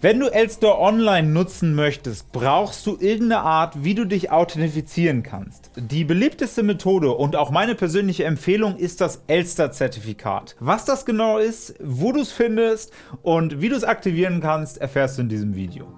Wenn du Elster Online nutzen möchtest, brauchst du irgendeine Art, wie du dich authentifizieren kannst. Die beliebteste Methode und auch meine persönliche Empfehlung ist das Elster-Zertifikat. Was das genau ist, wo du es findest und wie du es aktivieren kannst, erfährst du in diesem Video.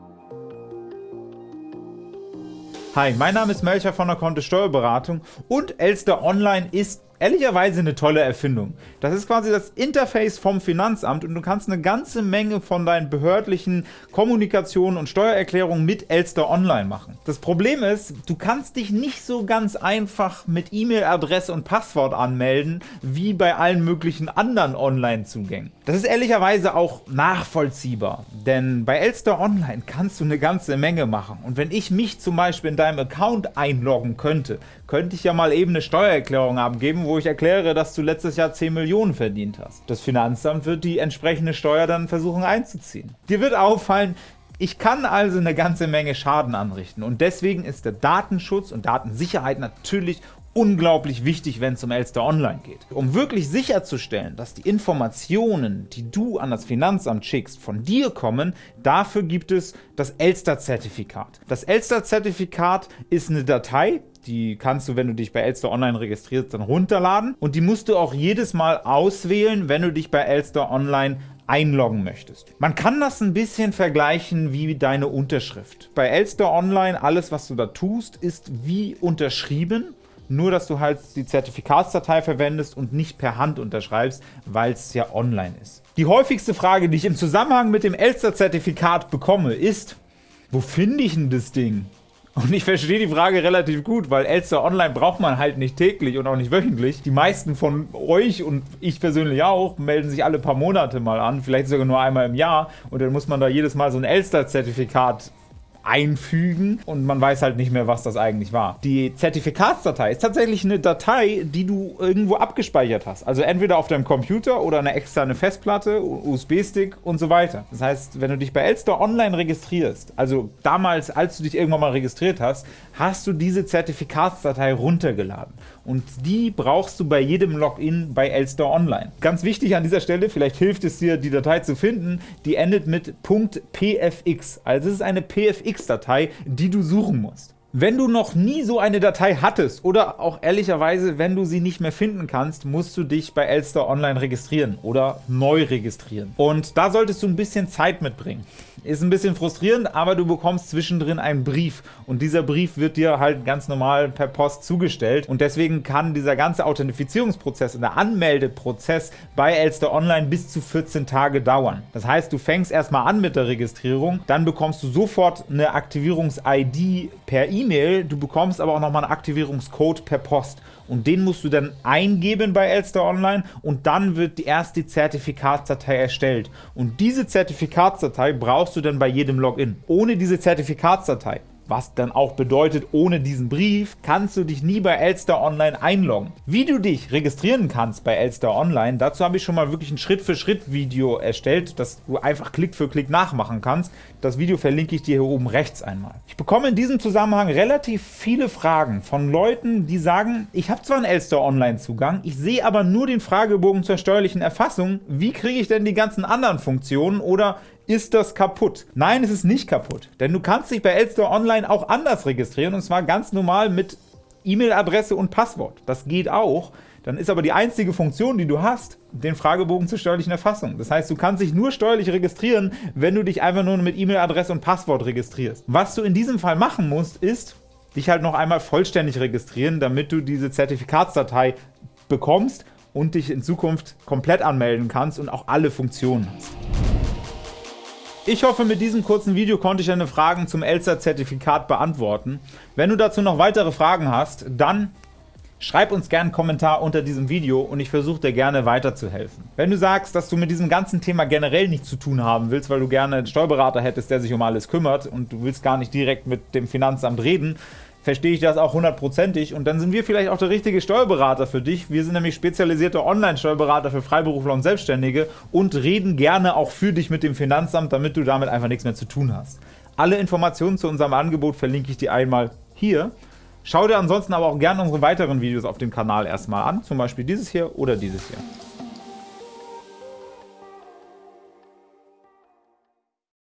Hi, mein Name ist Melcher von der Kontist Steuerberatung und Elster Online ist ehrlicherweise eine tolle Erfindung. Das ist quasi das Interface vom Finanzamt und du kannst eine ganze Menge von deinen behördlichen Kommunikationen und Steuererklärungen mit Elster Online machen. Das Problem ist, du kannst dich nicht so ganz einfach mit E-Mail-Adresse und Passwort anmelden, wie bei allen möglichen anderen Online-Zugängen. Das ist ehrlicherweise auch nachvollziehbar, denn bei Elster Online kannst du eine ganze Menge machen. Und wenn ich mich zum Beispiel in deinem Account einloggen könnte, könnte ich ja mal eben eine Steuererklärung abgeben, wo ich erkläre, dass du letztes Jahr 10 Millionen verdient hast. Das Finanzamt wird die entsprechende Steuer dann versuchen einzuziehen. Dir wird auffallen, ich kann also eine ganze Menge Schaden anrichten und deswegen ist der Datenschutz und Datensicherheit natürlich unglaublich wichtig, wenn es um Elster Online geht. Um wirklich sicherzustellen, dass die Informationen, die du an das Finanzamt schickst, von dir kommen, dafür gibt es das Elster-Zertifikat. Das Elster-Zertifikat ist eine Datei, die kannst du, wenn du dich bei Elster Online registrierst, dann runterladen und die musst du auch jedes Mal auswählen, wenn du dich bei Elster Online einloggen möchtest. Man kann das ein bisschen vergleichen wie deine Unterschrift. Bei Elster Online, alles was du da tust, ist wie unterschrieben nur dass du halt die Zertifikatsdatei verwendest und nicht per Hand unterschreibst, weil es ja online ist. Die häufigste Frage, die ich im Zusammenhang mit dem Elster-Zertifikat bekomme, ist, wo finde ich denn das Ding? Und ich verstehe die Frage relativ gut, weil Elster Online braucht man halt nicht täglich und auch nicht wöchentlich. Die meisten von euch und ich persönlich auch melden sich alle paar Monate mal an, vielleicht sogar nur einmal im Jahr und dann muss man da jedes Mal so ein Elster-Zertifikat einfügen und man weiß halt nicht mehr, was das eigentlich war. Die Zertifikatsdatei ist tatsächlich eine Datei, die du irgendwo abgespeichert hast. Also entweder auf deinem Computer oder eine externe Festplatte, USB-Stick und so weiter. Das heißt, wenn du dich bei Elster online registrierst, also damals, als du dich irgendwann mal registriert hast, hast du diese Zertifikatsdatei runtergeladen. Und die brauchst du bei jedem Login bei Elster Online. Ganz wichtig an dieser Stelle, vielleicht hilft es dir, die Datei zu finden, die endet mit .pfx. Also es ist eine PFX-Datei, die du suchen musst. Wenn du noch nie so eine Datei hattest oder auch ehrlicherweise, wenn du sie nicht mehr finden kannst, musst du dich bei Elster Online registrieren oder neu registrieren. Und da solltest du ein bisschen Zeit mitbringen. Ist ein bisschen frustrierend, aber du bekommst zwischendrin einen Brief und dieser Brief wird dir halt ganz normal per Post zugestellt und deswegen kann dieser ganze Authentifizierungsprozess und der Anmeldeprozess bei Elster Online bis zu 14 Tage dauern. Das heißt, du fängst erstmal an mit der Registrierung, dann bekommst du sofort eine Aktivierungs-ID per E-Mail, du bekommst aber auch nochmal einen Aktivierungscode per Post und den musst du dann eingeben bei Elster Online und dann wird die erste Zertifikatsdatei erstellt. Und diese Zertifikatsdatei brauchst du dann bei jedem Login. Ohne diese Zertifikatsdatei was dann auch bedeutet, ohne diesen Brief kannst du dich nie bei Elster Online einloggen. Wie du dich registrieren kannst bei Elster Online, dazu habe ich schon mal wirklich ein Schritt-für-Schritt-Video erstellt, das du einfach Klick für Klick nachmachen kannst. Das Video verlinke ich dir hier oben rechts einmal. Ich bekomme in diesem Zusammenhang relativ viele Fragen von Leuten, die sagen, ich habe zwar einen Elster Online-Zugang, ich sehe aber nur den Fragebogen zur steuerlichen Erfassung, wie kriege ich denn die ganzen anderen Funktionen oder ist das kaputt? Nein, es ist nicht kaputt, denn du kannst dich bei Elster Online auch anders registrieren und zwar ganz normal mit E-Mail-Adresse und Passwort. Das geht auch. Dann ist aber die einzige Funktion, die du hast, den Fragebogen zur steuerlichen Erfassung. Das heißt, du kannst dich nur steuerlich registrieren, wenn du dich einfach nur mit E-Mail-Adresse und Passwort registrierst. Was du in diesem Fall machen musst, ist, dich halt noch einmal vollständig registrieren, damit du diese Zertifikatsdatei bekommst und dich in Zukunft komplett anmelden kannst und auch alle Funktionen hast. Ich hoffe, mit diesem kurzen Video konnte ich deine Fragen zum Elster-Zertifikat beantworten. Wenn du dazu noch weitere Fragen hast, dann schreib uns gerne einen Kommentar unter diesem Video und ich versuche dir gerne weiterzuhelfen. Wenn du sagst, dass du mit diesem ganzen Thema generell nichts zu tun haben willst, weil du gerne einen Steuerberater hättest, der sich um alles kümmert und du willst gar nicht direkt mit dem Finanzamt reden, verstehe ich das auch hundertprozentig und dann sind wir vielleicht auch der richtige Steuerberater für dich. Wir sind nämlich spezialisierte Online-Steuerberater für Freiberufler und Selbstständige und reden gerne auch für dich mit dem Finanzamt, damit du damit einfach nichts mehr zu tun hast. Alle Informationen zu unserem Angebot verlinke ich dir einmal hier. Schau dir ansonsten aber auch gerne unsere weiteren Videos auf dem Kanal erstmal an, zum Beispiel dieses hier oder dieses hier.